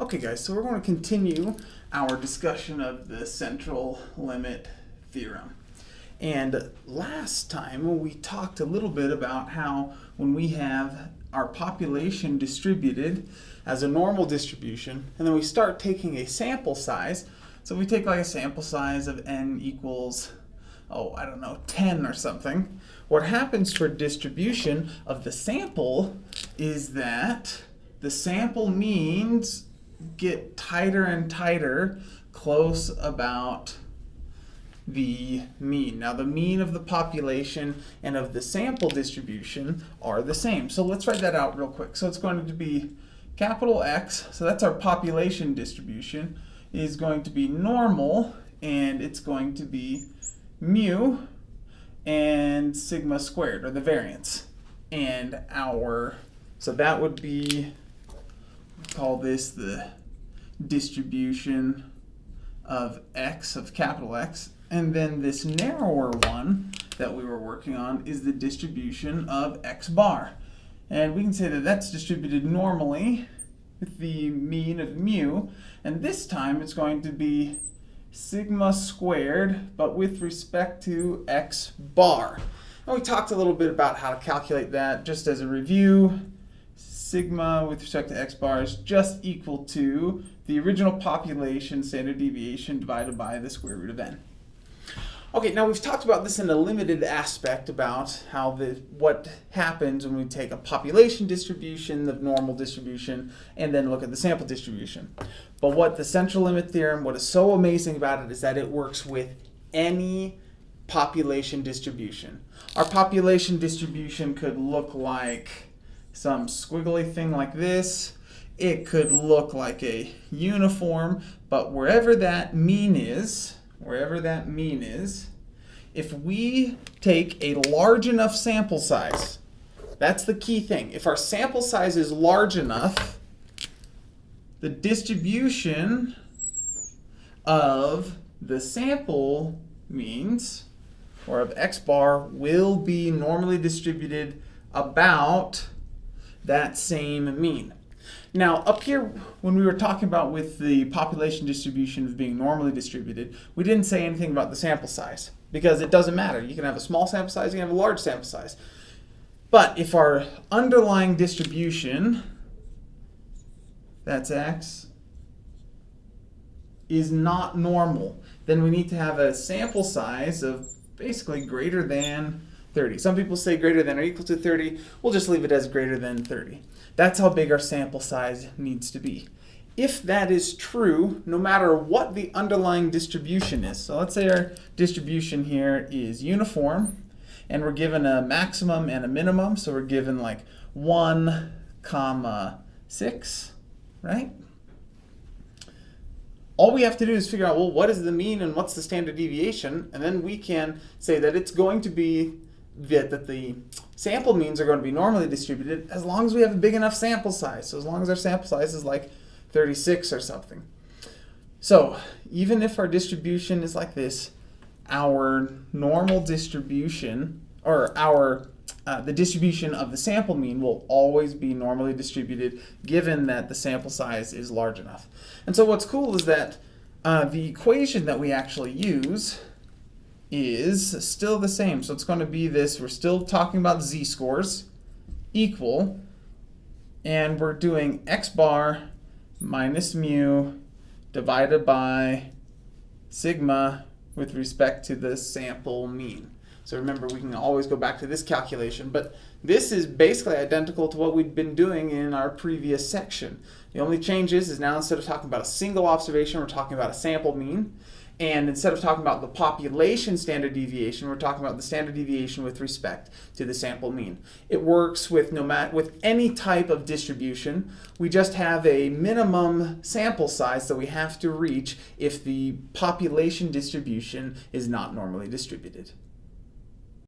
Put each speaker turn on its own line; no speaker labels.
Okay guys, so we're going to continue our discussion of the central limit theorem. And last time we talked a little bit about how when we have our population distributed as a normal distribution, and then we start taking a sample size, so we take like a sample size of n equals, oh, I don't know, 10 or something, what happens for distribution of the sample is that the sample means get tighter and tighter close about the mean. Now the mean of the population and of the sample distribution are the same. So let's write that out real quick. So it's going to be capital X, so that's our population distribution, is going to be normal and it's going to be mu and sigma squared, or the variance. And our, so that would be call this the distribution of x, of capital X. And then this narrower one that we were working on is the distribution of x bar. And we can say that that's distributed normally with the mean of mu. And this time it's going to be sigma squared, but with respect to x bar. And we talked a little bit about how to calculate that just as a review sigma with respect to x bar is just equal to the original population standard deviation divided by the square root of n. Okay, now we've talked about this in a limited aspect about how the what happens when we take a population distribution, the normal distribution, and then look at the sample distribution. But what the central limit theorem, what is so amazing about it is that it works with any population distribution. Our population distribution could look like some squiggly thing like this. It could look like a uniform, but wherever that mean is, wherever that mean is, if we take a large enough sample size, that's the key thing. If our sample size is large enough, the distribution of the sample means, or of x bar, will be normally distributed about that same mean. Now, up here, when we were talking about with the population distribution of being normally distributed, we didn't say anything about the sample size because it doesn't matter. You can have a small sample size, you can have a large sample size. But if our underlying distribution, that's x, is not normal, then we need to have a sample size of basically greater than 30. Some people say greater than or equal to 30. We'll just leave it as greater than 30. That's how big our sample size needs to be. If that is true, no matter what the underlying distribution is, so let's say our distribution here is uniform, and we're given a maximum and a minimum, so we're given like 1 comma 6, right? All we have to do is figure out, well, what is the mean and what's the standard deviation, and then we can say that it's going to be that, that the sample means are going to be normally distributed as long as we have a big enough sample size. So as long as our sample size is like 36 or something. So even if our distribution is like this, our normal distribution, or our uh, the distribution of the sample mean will always be normally distributed given that the sample size is large enough. And so what's cool is that uh, the equation that we actually use is still the same. So it's going to be this, we're still talking about z-scores, equal, and we're doing x bar minus mu divided by sigma with respect to the sample mean. So remember, we can always go back to this calculation, but this is basically identical to what we'd been doing in our previous section. The only change is, is now instead of talking about a single observation, we're talking about a sample mean. And instead of talking about the population standard deviation, we're talking about the standard deviation with respect to the sample mean. It works with no matter with any type of distribution. We just have a minimum sample size that we have to reach if the population distribution is not normally distributed.